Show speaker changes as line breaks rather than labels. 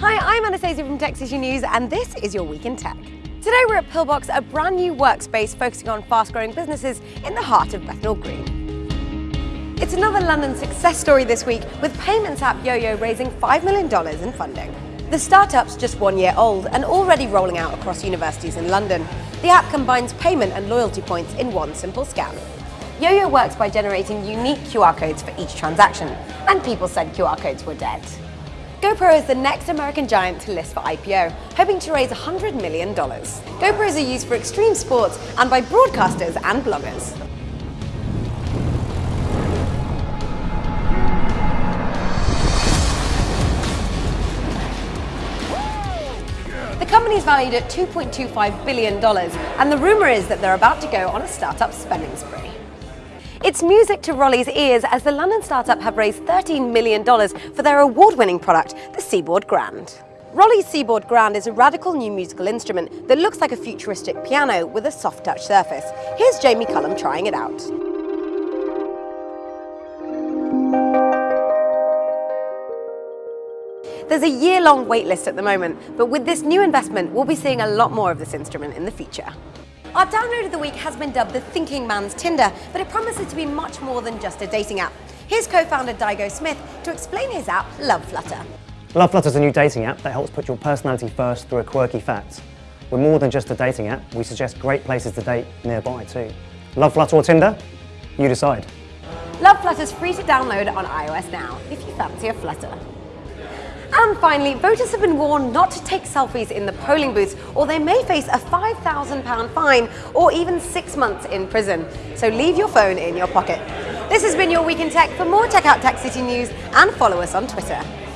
Hi, I'm Anastasia from Tech City News, and this is your Week in Tech. Today we're at Pillbox, a brand new workspace focusing on fast-growing businesses in the heart of Bethnal Green. It's another London success story this week, with payments app YoYo raising $5 million in funding. The startup's just one year old and already rolling out across universities in London. The app combines payment and loyalty points in one simple scan. YoYo works by generating unique QR codes for each transaction, and people said QR codes were dead. GoPro is the next American giant to list for IPO, hoping to raise $100 million. GoPros are used for extreme sports and by broadcasters and bloggers. The company is valued at $2.25 billion, and the rumor is that they're about to go on a startup spending spree. It's music to ROLI's ears as the London startup have raised $13 million for their award-winning product, the Seaboard Grand. ROLI's Seaboard Grand is a radical new musical instrument that looks like a futuristic piano with a soft touch surface. Here's Jamie Cullum trying it out. There's a year-long waitlist at the moment, but with this new investment, we'll be seeing a lot more of this instrument in the future. Our download of the week has been dubbed the thinking man's Tinder, but it promises to be much more than just a dating app. Here's co-founder Daigo Smith to explain his app, Love Flutter.
Love Flutter is a new dating app that helps put your personality first through a quirky fact. We're more than just a dating app, we suggest great places to date nearby too. Love Flutter or Tinder? You decide.
Love Flutter is free to download on iOS now, if you fancy a flutter. And finally, voters have been warned not to take selfies in the polling booths or they may face a £5,000 fine or even six months in prison. So leave your phone in your pocket. This has been your Week in Tech. For more, check out Tech City News and follow us on Twitter.